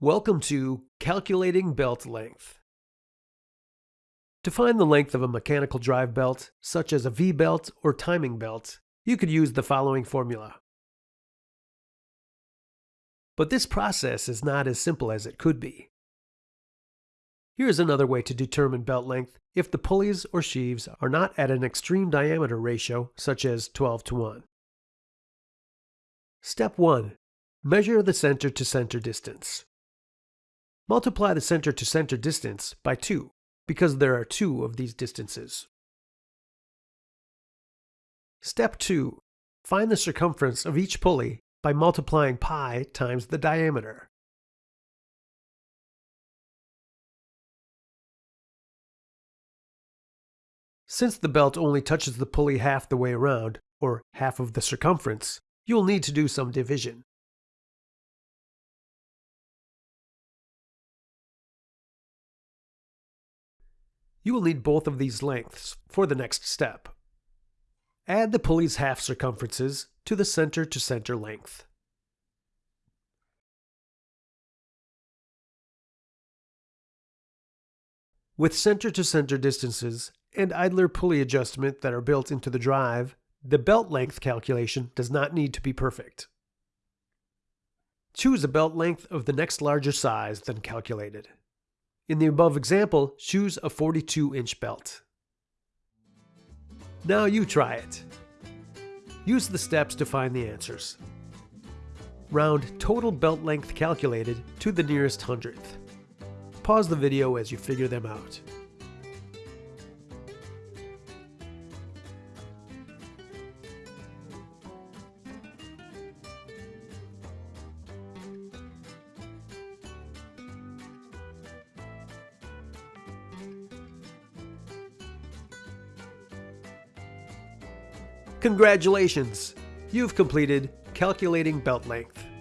Welcome to Calculating Belt Length. To find the length of a mechanical drive belt, such as a V-belt or timing belt, you could use the following formula. But this process is not as simple as it could be. Here is another way to determine belt length if the pulleys or sheaves are not at an extreme diameter ratio, such as 12 to 1. Step 1. Measure the center to center distance. Multiply the center to center distance by 2 because there are two of these distances. Step 2. Find the circumference of each pulley by multiplying pi times the diameter. Since the belt only touches the pulley half the way around, or half of the circumference, you will need to do some division. You will need both of these lengths for the next step. Add the pulley's half circumferences to the center to center length. With center to center distances and idler pulley adjustment that are built into the drive, the belt length calculation does not need to be perfect. Choose a belt length of the next larger size than calculated. In the above example, choose a 42 inch belt. Now you try it. Use the steps to find the answers. Round total belt length calculated to the nearest hundredth. Pause the video as you figure them out. Congratulations! You've completed Calculating Belt Length.